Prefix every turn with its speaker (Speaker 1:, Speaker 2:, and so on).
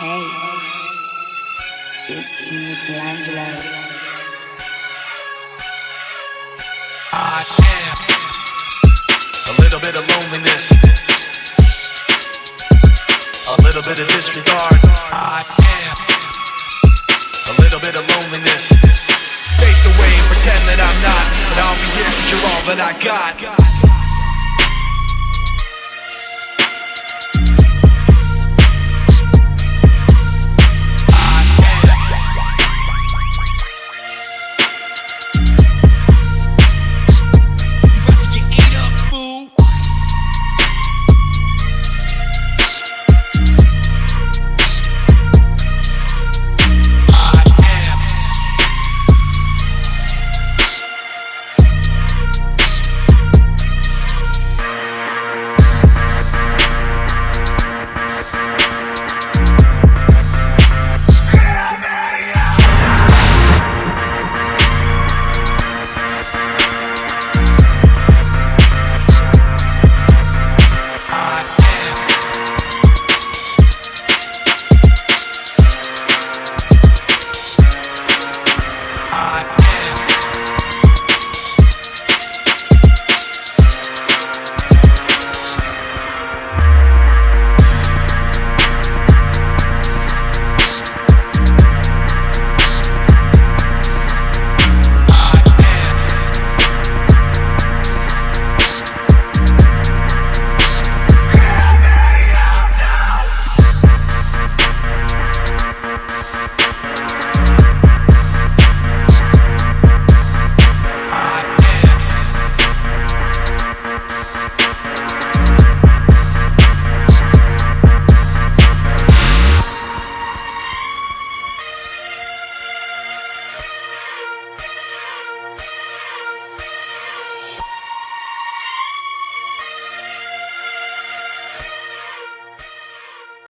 Speaker 1: Hey, it's Michelangelo.
Speaker 2: I am a little bit of loneliness, a little bit of disregard. I am a little bit of loneliness. Face away and pretend that I'm not, but I'll be here 'cause you're all that I got.